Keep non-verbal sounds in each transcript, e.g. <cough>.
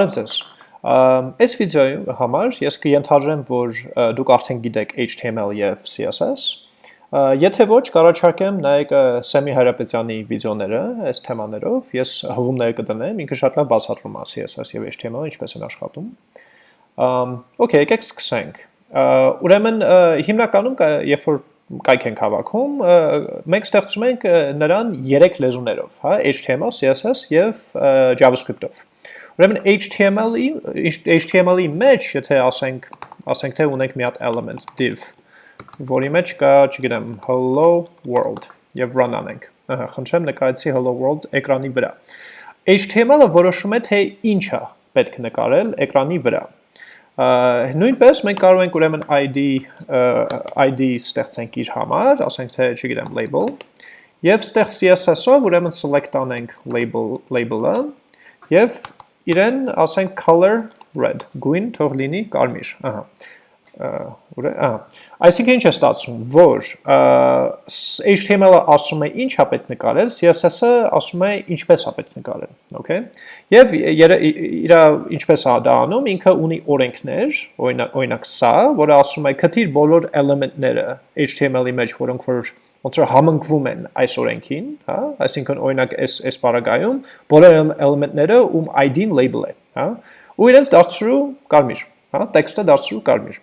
Բարև ձեզ։ Այս վիդեոյի համար ես կընթարժեմ, որ դուք արդեն գիտեք HTML եւ CSS։ Եթե ոչ, կառաջարկեմ նայեք Սեմի Հայրապետյանի վիդեոները այս թեմաներով, ես հղումները կդնեմ, ինքը շատ լավ բացատրում է CSS եւ HTML-ը ինչպես են աշխատում։ Okay, եկեք սկսենք։ Ուրեմն հիմնականում երբ որ կայք ենք հավաքում, մենք ստեղծում ենք նրան 3 լեզուներով, հա, HTML, CSS եւ JavaScript-ով։ Ուրեմն HTML-ի HTML-ի մեջ, եթե ասենք, ասենք թե ունենք մի հատ element div, որի մեջ կա, չգիտեմ, hello world եւ run անենք։ Ահա, խնդրեմ նկարեցի hello world էկրանի վրա։ HTML-ը որոշում է թե ինչա պետք նկարել էկրանի վրա։ Նույնպես մենք կարող ենք ուրեմն ID ID ստեղծենք իր համար, ասենք թե, չգիտեմ, label, եւ ստեղ CSS-ով ուրեմն select անենք label label-ը եւ իրեն ասենք color red, գույն թող լինի կարմիր, ահա, ուր է, ահա, այսինքն ինչ է ստացվում, որ HTML-ը ասում է ինչ պետք նկարել, CSS-ը ասում է ինչպես պետք նկարել, okay, և իրա ինչպես է դա անում, ինքը ունի օրենքներ, օրինակ սա, որը ասում է կթիր բոլոր էլեմենտները HTML-ի մեջ, որոնք որ ոնց որ համընկվում են այս օրենքին, հա, այսինքն օրինակ այս այս բaragայում բոլոր էլեմենտները ում ID-ն label է, հա, ու իրենց դարձրու կարմիր, հա, տեքստը դարձրու կարմիր։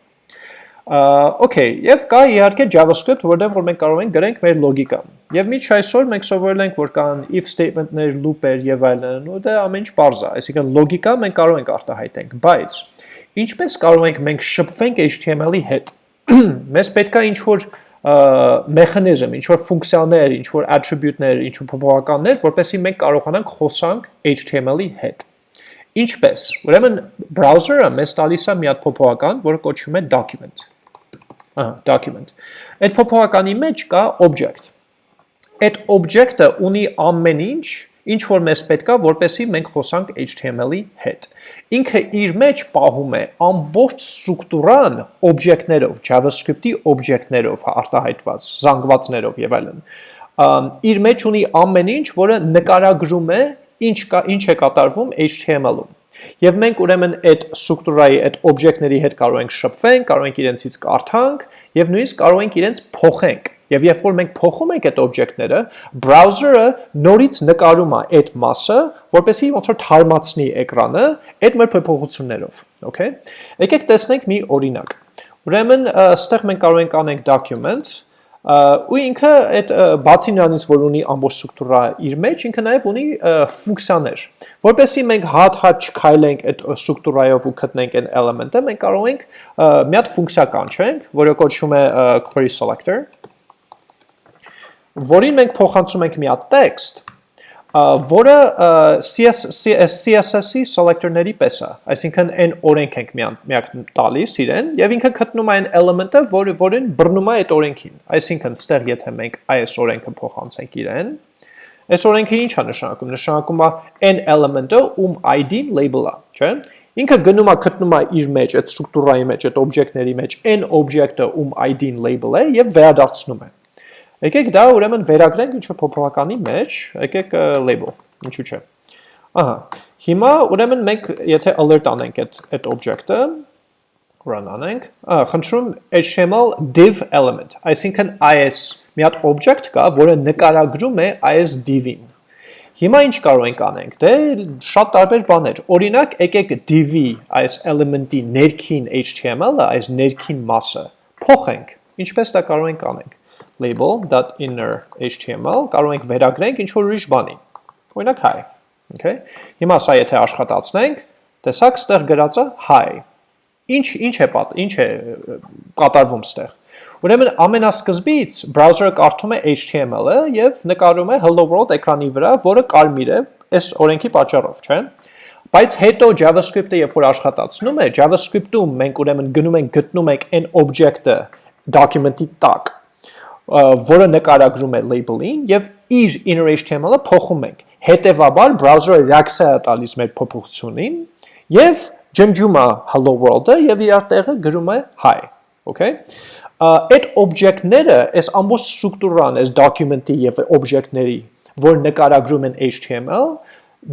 Okay, եւ կա իհարկե JavaScript, որտեղ որ մենք կարող ենք գրենք մեր լոգիկան։ Եվ միջ այսօր մենք սովորել ենք, որ կան if statement-ներ, loop-եր եւ այլն, ու դա ամեն ինչ པարզ է, այսինքն լոգիկա մենք կարող ենք արտահայտենք, բայց ինչպես կարող ենք մենք շփվենք HTML-ի հետ։ <clears throat> Մեզ պետք է ինչ-որ մեխանիզմ, ինչ որ ֆունկցիաներ, ինչ որ attribute-ներ, ինչ որ փոփոխականներ, որպեսզի մենք կարողանանք խոսանք HTML-ի հետ։ Ինչպես։ Ուրեմն browser-ը մեզ տալիս է մի հատ փոփոխական, որը կոչվում է document։ Ահա, document։ Այդ փոփոխականի մեջ կա object։ Այդ object-ը ունի ամեն ինչ, ինչ որ մեզ պետքա, որպեսզի մենք խոսանք HTML-ի հետ։ Ինքը իր մեջ պահում է ամբողջ ստրուկտուրան օբյեկտներով, JavaScript-ի օբյեկտներով արտահայտված, զանգվածներով եւ այլն։ Իր մեջ ունի ամեն ինչ, որը նկարագրում է ինչ կա, ինչ է կատարվում HTML-ում։ Եվ մենք ուրեմն այդ ստրուկտուրայի, այդ օբյեկտների հետ կարող ենք շփվենք, կարող ենք իրենցից կարդանք եւ նույնիսկ կարող ենք իրենց փոխենք Եվ երբ որ մենք փոխում ենք այդ օբյեկտները, browser-ը նորից նկարում է այդ մասը, որպեսզի ոնց որ թարմացնի էկրանը այդ մեր փոփոխություններով, okay? Եկեք տեսնենք մի օրինակ։ Ուրեմն, այստեղ մենք կարող ենք անենք document, ու ինքը այդ բացի նրանից, որ ունի ամբողջ ստրուկտուրա իր մեջ, ինքը նաև ունի ֆունկցիաներ։ Որպեսզի մենք հատ-հատ չքայլենք այդ ստրուկտուրայով ու գտնենք այն element-ը, մենք կարող ենք մի հատ ֆունկցիա կանչենք, որը կոչվում է query selector որին մենք փոխանցում ենք մի հատ տեքստ, որը CSS-ի selector-ների պես է, այսինքն այն օրենք ենք միակ տալիս իրեն, եւ ինքը գտնում է այն element-ը, որը որին բռնում է այդ օրենքին։ Այսինքն, ստեղ եթե մենք այս օրենքը փոխանցենք իրեն, այս օրենքը ինչ է նշանակում։ Նշանակում է այն element-ը, ում ID-ն label-ը, չէ՞։ Ինքը գնում է գտնում է իր մեջ այդ ստրուկտուրայի մեջ, այդ օբյեկտների մեջ այն օբյեկտը, ում ID-ն label է եւ վերադարձնում է։ Եկեք դա ուրեմն վերագրենք ինչ-որ փոփոխականի մեջ, եկեք label, ինչու՞ չէ։ Ահա, հիմա ուրեմն մենք եթե alert անենք այդ այդ object-ը, run անենք, ահա, խնդրում HTML div element, այսինքն is մի հատ object կա, որը նկարագրում է is div-ին։ Հիմա ինչ կարող ենք անենք։ Դե շատ տարբեր բաներ։ Օրինակ, եկեք div-ի այս element-ի ներքին HTML-ը, այս ներքին մասը փոխենք։ Ինչպես դա կարող ենք անենք label.inner html կարող ենք վերագրենք ինչ որ ուրիշ բանի։ Օրինակ hi, okay։ Հիմա սա եթե աշխատացնենք, տեսակ ստեղ գրածը hi։ Ինչ ինչ է պատ, ինչ է կատարվում ստեղ։ Ուրեմն ամենասկզբից browser-ը կարդում է HTML-ը եւ նկարում է hello world էկրանի վրա, որը կարմիր է այս օրենքի պատճառով, չէ՞։ Բայց հետո JavaScript-ը երբ որ աշխատացնում է, JavaScript-ում մենք ուրեմն գնում ենք գտնում ենք այն object-ը document-ի տակ որը նկարագրում է label-ին եւ իր inner HTML-ը փոխում ենք։ Հետևաբար browser-ը reaction է տալիս մեր փոփոխությունին եւ ջնջում է hello world-ը եւ իր տեղը գրում է hi, okay? Այդ օբյեկտները, այս ամբողջ ստրուկտուրան, այս document-ի եւ օբյեկտների, որ նկարագրում են HTML,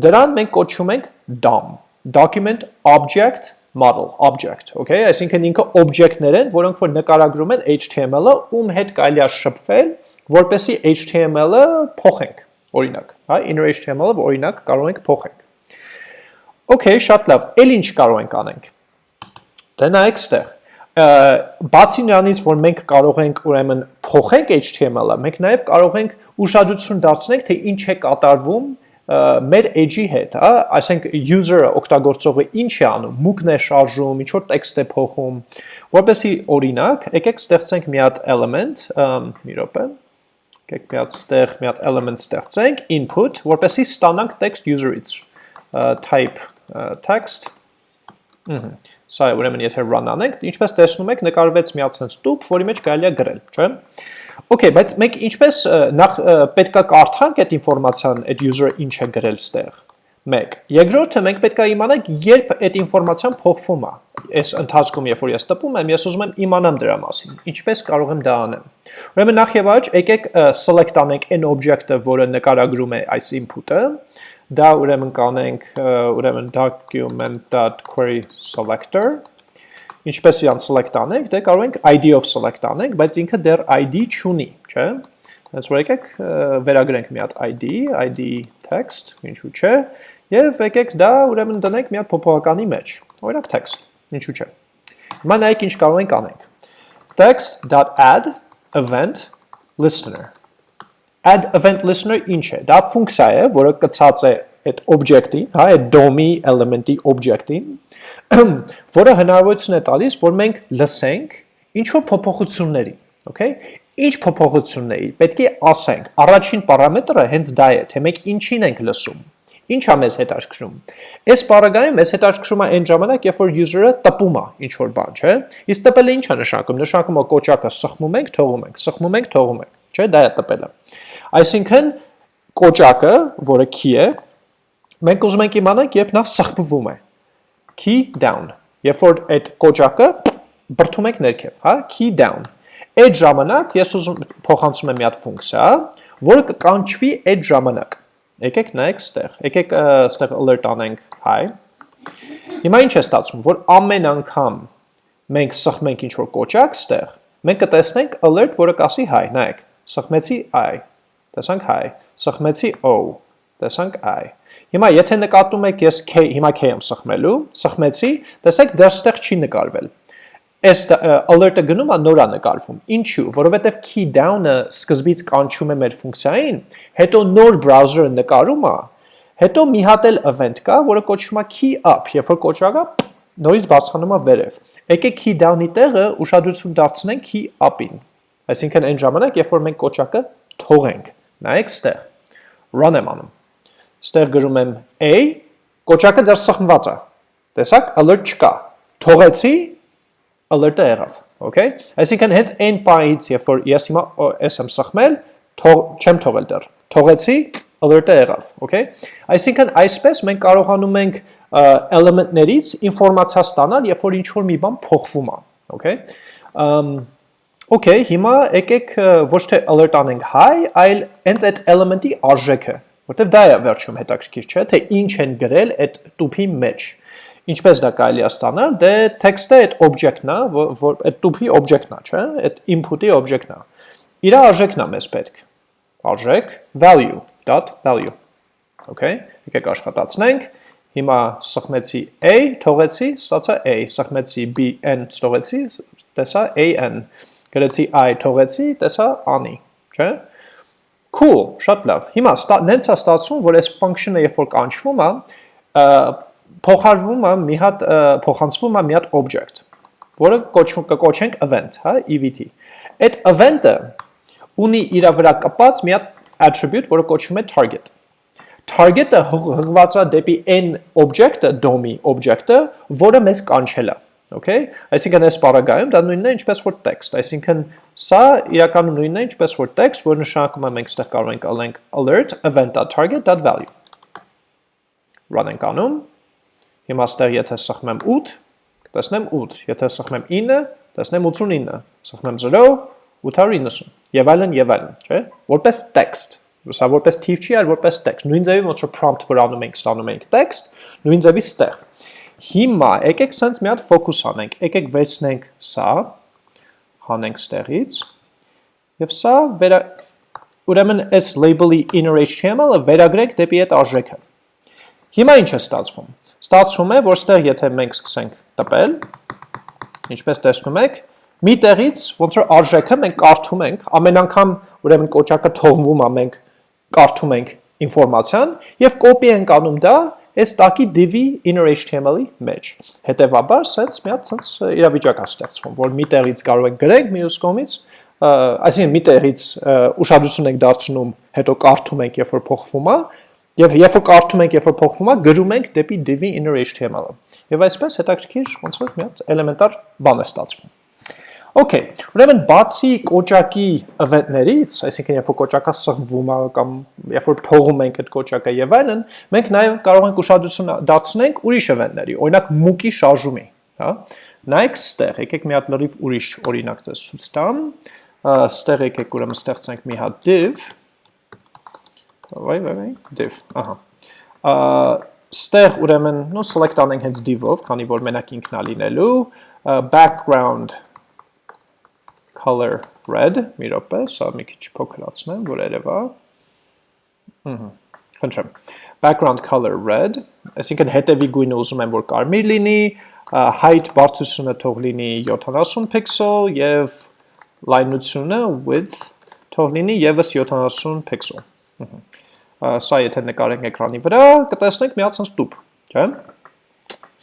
դրան մենք կոչում ենք DOM, document object model object, okay? Այսինքն ինքը օբյեկտներ են, որոնք որ նկարագրում են HTML-ը, ում հետ կարելի է շփվել, որպեսի HTML-ը փոխենք, օրինակ, հա, inner HTML-ը օրինակ կարող ենք փոխենք։ Okay, շատ լավ։ Էլ ինչ կարող ենք անենք։ Դե նայեք ստեղ բացի նրանից, որ մենք կարող ենք ուրեմն փոխենք HTML-ը, մենք նաև կարող ենք ուշադրություն դարձնենք, թե ինչ է կատարվում մեր edge-ի հետ, հա, այսինքն user-ը, օգտագործողը ինչ է անում, մուկն է շարժում, ինչ որ տեքստ է փոխում, որպեսի օրինակ, եկեք ստեղծենք մի հատ element, մի րոպե, եկեք մի հատ ստեղ մի հատ element ստեղծենք, input, որպեսի ստանանք text user-ից, type text, ըհը Սա է ուրեմն եթե run անենք, ինչպես տեսնում եք, նկարվեց մի հատ sense տուփ, որի մեջ կարելի է գրել, չէ՞։ Okay, բայց մենք ինչպես նախ պետքա կարդանք այդ ինֆորմացիան, այդ user-ը ինչ է գրել ստեղ։ 1. Երկրորդը մենք պետքա իմանանք, երբ այդ ինֆորմացիան փոխվում է։ Այս ընթացքում, երբ որ ես տպում եմ, ես ուզում եմ իմանամ դրա մասին։ Ինչպես կարող եմ դա անեմ։ Ուրեմն նախ եւ առաջ եկեք select անենք այն օբյեկտը, որը նկարագրում է այս input-ը, դա ուրեմն կանենք ուրեմն document.query selector ինչպես իրան select անենք, դե կարող ենք ID of select անենք, բայց ինքը դեռ ID չունի, չէ՞։ Հենց որ եկեք վերագրենք մի հատ ID, ID text, ինչու՞ չէ, եւ եկեք դա ուրեմն դնենք մի հատ փոփոխականի մեջ, օրինակ text, ինչու՞ չէ։ Հիմա նայեք ինչ կարող ենք անենք։ text.add event listener add event listener ինչ է։ Դա ֆունկցիա է, որը կցած է այդ object-ին, հա, այդ DOM-ի element-ի object-ին, <clears throat> որը հնարավորություն է տալիս, որ մենք լսենք ինչ որ փոփոխությունների, okay? Ինչ փոփոխությունների, պետք է ասենք։ Առաջին պարամետրը հենց դա է, թե մենք ինչին ենք լսում։ Ինչա մեզ հետաքրքրում։ Այս մեզ հետաքրքրում է այն ժամանակ, երբ որ user-ը տպում է ինչ որ բան, չէ՞։ Իսկ տպելը ի՞նչ է նշանակում։ Նշանակում է կոճակը սխմում ենք, թողում ենք, սխմում ենք, թողում ենք, չէ՞։ Դա է տպելը։ Այսինքն կոճակը, որը key է, մենք ուզում ենք իմանանք, երբ նա սխմվում է։ Key down։ Երբ որ այդ կոճակը բրթում ենք ներքև, հա, key down։ Այդ ժամանակ ես ուզում փոխանցում եմ մի հատ ֆունկցիա, որը կկանչվի այդ ժամանակ։ Եկեք նայեք ստեղ։ Եկեք ստեղ alert անենք hi։ Հիմա ինչ է ստացվում, որ ամեն անգամ մենք սխմենք ինչ որ կոճակ ստեղ, մենք կտեսնենք alert, որը կասի hi, նայեք։ Սխմեցի i տեսանք hi, սխմեցի o, տեսանք i։ Հիմա եթե նկատում եք ես k, հիմա k եմ սխմելու, սխմեցի, տեսեք դեռստեղ չի նկարվել։ Այս alert-ը գնում է նորա նկարվում։ Ինչու՞, որովհետև key down-ը սկզբից կանչում է մեր ֆունկցիային, հետո նոր browser-ը նկարում է, հետո մի հատ էլ event կա, որը կոչվում է key up, երբ որ կոչակը նորից բացանում է վերև։ Եկեք key down-ի տեղը ուշադրություն դարձնենք key up-ին։ Այսինքն այն ժամանակ, երբ որ մենք կոչակը թողենք Նայեք ստեղ։ Run եմ անում։ Ստեղ գրում եմ a, կոճակը դեռ սխմված է։ Տեսակ, alert չկա։ Թողեցի, alert-ը եղավ, okay? Այսինքն հենց այն պահից, երբ որ ես հիմա ես եմ սխմել, չեմ թողել դեռ։ Թողեցի, alert-ը եղավ, okay? Այսինքն այսպես մենք կարողանում ենք element-ներից ինֆորմացիա ստանալ, երբ որ ինչ-որ մի բան փոխվում է, okay? Um, Okay, հիմա եկեք ոչ թե alert անենք hi, այլ հենց այդ element-ի արժեքը, որտեվ դա է վերջում հետաքրքիր, չէ՞, թե ինչ են գրել այդ տուփի մեջ։ Ինչպես դա կարելի է ստանալ, դե text-ը այդ object-ն է, որ այդ տուփի object-ն է, չէ՞, այդ input-ի object-ն է։ Իր արժեքն է մեզ պետք։ Արժեք value.value։ Okay, եկեք աշխատացնենք։ Հիմա սխմեցի a, թողեցի, ստացա a, սխմեցի b, n, ստողեցի, տեսա a-n գրեցի i թողեցի, տեսա անի, չէ՞։ Cool, շատ լավ։ Հիմա նենց է ստացվում, որ այս function-ը երբ որ կանչվում է, փոխարվում է մի հատ փոխանցվում է մի հատ object, որը կկոչենք event, հա, EVT։ Այդ event-ը ունի իր վրա կապած մի հատ attribute, որը կոչվում է target։ Target-ը հղված է դեպի n object-ը, DOM-ի object-ը, որը մեզ կանչել է։ Okay, այսինքն այս բaragայում դա նույնն է ինչպես որ text, այսինքն սա իրականում նույնն է ինչպես որ text, որ նշանակում է մենք ստեղ կարող ենք ալենք alert event.target.value։ Run ենք անում։ Հիմա ստեղ եթե սխմեմ 8, կտեսնեմ 8, եթե սխմեմ 9, տեսնեմ 89, սխմեմ 0, 890 եւ այլն եւ այլն, չէ՞։ Որպես text Սա որպես թիվ չի, այլ որպես text։ Նույն ձևի ոնց որ prompt վրա անում ենք, ստանում ենք text, նույն ձևի ստեղ։ Հիմա եկեք սենց մի հատ ֆոկուս անենք, եկեք վերցնենք սա, հանենք ստեղից, եւ սա վերա ուրեմն այս label-ի inner HTML-ը վերագրենք դեպի այդ արժեքը։ Հիմա ինչ է ստացվում։ Ստացվում է, որ ստեղ եթե մենք սկսենք տպել, ինչպես տեսնում եք, մի տեղից ոնց որ արժեքը մենք կարդում ենք, ամեն անգամ ուրեմն կոճակը թողվում է, մենք կարդում ենք ինֆորմացիան եւ կոպի ենք անում դա այս տակի div-ի inner HTML-ի մեջ։ Հետևաբար, սենց մի հատ սենց իրավիճակ է ստեղծվում, որ մի տեղից կարող ենք գրենք, մյուս կողմից, այսինքն մի տեղից ուշադրություն ենք դարձնում, հետո կարդում ենք, երբ որ փոխվում է, եւ երբ որ կարդում ենք, երբ որ փոխվում է, գրում ենք դեպի div-ի inner HTML-ը։ Եվ այսպես հետաքրքիր ոնց որ մի հատ էլեմենտար բան է ստացվում։ Okay, ուրեմն բացի կոճակի event-ներից, այսինքն երբ որ կոճակը սղվում է կամ երբ որ թողում ենք այդ կոճակը եւ այլն, մենք նաեւ կարող ենք ուշադրություն դարձնենք ուրիշ event-ների, օրինակ մուկի շարժումի, հա։ Նայեք ստեղ, եկեք մի հատ լրիվ ուրիշ օրինակ ձեզ ցույց տամ։ Ստեղ եկեք ուրեմն ստեղծենք մի հատ div։ Վայ, վայ, վայ, div, ահա։ Ստեղ ուրեմն, նո select անենք հենց div-ով, քանի որ մենակ ինքն է լինելու, background color red, մի րոպե, սա մի քիչ փոքրացնեմ, որ երևա։ Ահա, խնդրեմ։ Background color red, այսինքն հետևի գույնը ուզում եմ որ կարմիր լինի, height բարձրությունը թող լինի 70 pixel եւ լայնությունը width թող լինի եւս 70 pixel։ Ահա։ Սա եթե նկարենք էկրանի վրա, կտեսնենք մի հատ sense տուփ, չէ՞։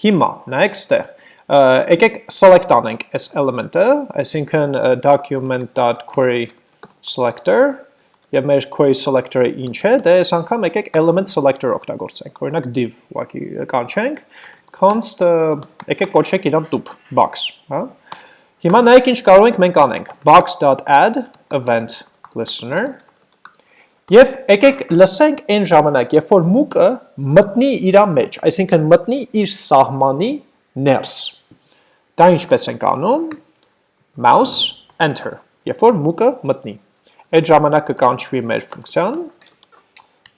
Հիմա նայեք ստեղ եկեք select անենք այս element-ը, այսինքն document.query selector եւ մեր query selector-ը ինչ է, դե այս անգամ եկեք element selector օգտագործենք։ Օրինակ div ուղղակի կանչենք, const եկեք կոչեք իրան տուփ box, հա։ Հիմա նայեք ինչ կարող ենք մենք անենք։ box.add event listener Եվ եկեք լսենք այն ժամանակ, երբ որ մուկը մտնի իր մեջ, այսինքն մտնի իր սահմանի ներս։ Դա ինչպես ենք անում, mouse enter, երբ որ մուկը մտնի։ Այդ ժամանակ կկանչվի մեր ֆունկցիան,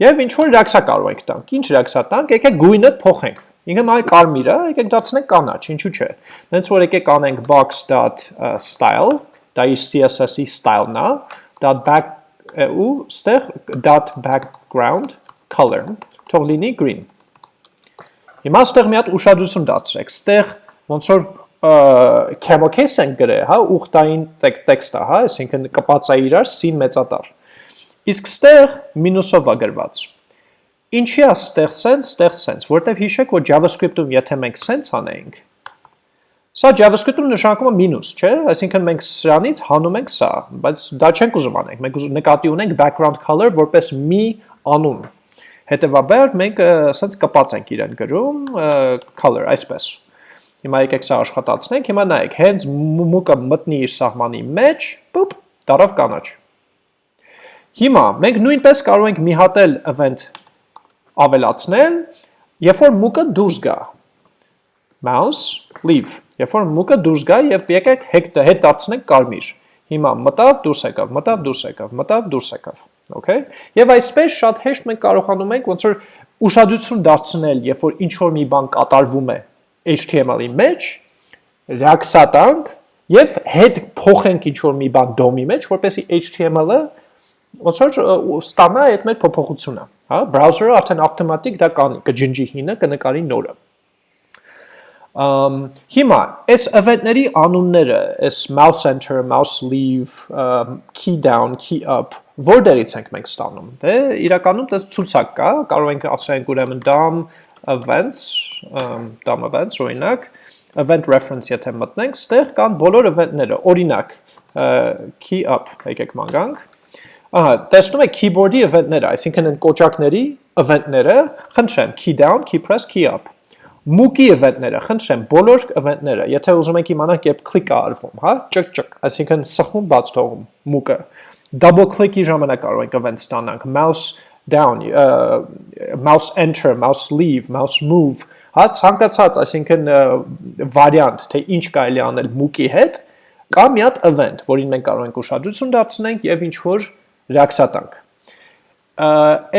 եւ ինչ որ ռեակցիա կարող ենք տանք։ Ինչ ռեակցիա տանք, եկեք գույնը փոխենք։ Ինքը մայ կարմիրը, եկեք դարձնենք կանաչ, ինչու՞ չէ։ Դենց որ եկեք անենք box.style, դա իր CSS-ի style-ն է, .back ու ստեղ .background color, թող լինի green։ Հիմա ստեղ մի հատ ուշադրություն դարձրեք, ստեղ ոնց որ case ենք գրել, հա, ուխտային տեքստը, հա, այսինքն կպած է իրար սին մեծատար։ Իսկ ստեղ մինուսով է գրված։ Ինչի է ստեղ sense, ստեղ sense, որտեվ հիշեք, որ JavaScript-ում եթե մենք sense անենք, Սա JavaScript-ում նշանակում է մինուս, չէ՞, այսինքն մենք սրանից հանում ենք սա, բայց դա չենք ուզում անենք։ Մենք նկատի ունենք background color որպես մի անուն։ Հետևաբար մենք սենց կպած ենք իրեն գրում color այսպես։ Հիմա եկեք սա աշխատացնենք, հիմա նայեք, հենց մուկը մտնի իր սահմանի մեջ, պուպ, դարավ կանաչ։ Հիմա մենք նույնպես կարող ենք մի հատ էլ event ավելացնել, երբ որ մուկը դուրս գա։ Mouse leave, երբ որ մուկը դուրս գա եւ եկեք հետ դարձնենք կարմիր։ Հիմա մտավ, դուրս եկավ, մտավ, դուրս եկավ, մտավ, դուրս եկավ։ Okay։ Եվ այսպես շատ հեշտ մենք կարողանում ենք ոնց որ ուշադրություն դարձնել, երբ որ ինչ որ մի բան կատարվում է HTML-ի մեջ, ռեակցիա տանք եւ հետ փոխենք ինչ որ մի բան DOM-ի մեջ, որպեսզի HTML-ը ոնց որ ստանա այդ մեր փոփոխությունը, հա, browser-ը արդեն ավտոմատիկ դա կանի, կջնջի հինը, կնկարի նորը։ հիմա, այս event-ների անունները, այս mouse enter, mouse leave, key down, key up, որտեղից ենք մենք ստանում։ Դե իրականում դա ցուցակ կա, կարող ենք ասենք ուրեմն DOM events, DOM events, օրինակ, event reference եթե մտնենք, ստեղ կան բոլոր event-ները, օրինակ, key up, եկեք մանգանք, Ահա, տեսնում եք keyboard-ի event-ները, այսինքն են կոճակների event-ները, խնդրեմ, key down, key press, key up։ Մուկի event-ները, խնդրեմ, բոլոր event-ները, եթե ուզում եք իմանալ երբ click-ը արվում, հա, ճկ-ճկ, այսինքն սխում բաց թողում մուկը։ Double click-ի ժամանակ կարող ենք event ստանանք, mouse down, uh, mouse enter, mouse leave, mouse move, հա ցանկացած, այսինքն վարիանտ, թե ինչ կարելի անել մուկի հետ, կա մի հատ event, որին մենք կարող ենք ուշադրություն դարձնենք եւ ինչ որ ռեակցիա տանք։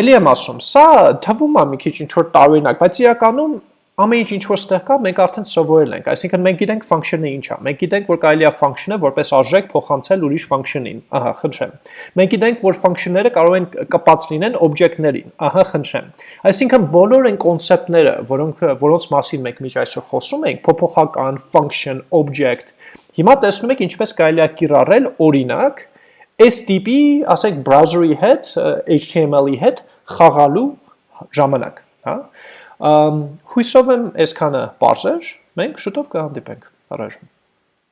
Էլի եմ ասում, սա թվում է մի քիչ ինչ որ տարօրինակ, բայց իրականում ամեն ինչ ինչ որ ստեղ կա, մենք արդեն սովորել ենք, այսինքն մենք գիտենք function-ը ինչ է։ Մենք գիտենք, որ կարելի է function-ը որպես արժեք փոխանցել ուրիշ function-ին։ Ահա, խնդրեմ։ Մենք գիտենք, որ function-ները կարող են կապած լինեն օբյեկտներին։ Ահա, խնդրեմ։ Այսինքն բոլոր այն կոնցեպտները, որոնք որոնց մասին մենք միջ այսօր խոսում ենք, փոփոխական, function, object, հիմա տեսնում եք ինչպես կարելի է կիրառել օրինակ այս տիպի, ասենք browser-ի հետ, HTML-ի հետ խաղալու ժամանակ, հա։ Հույսով եմ այսքանը པարզ էր, մենք շուտով կհանդիպենք։ Առաջ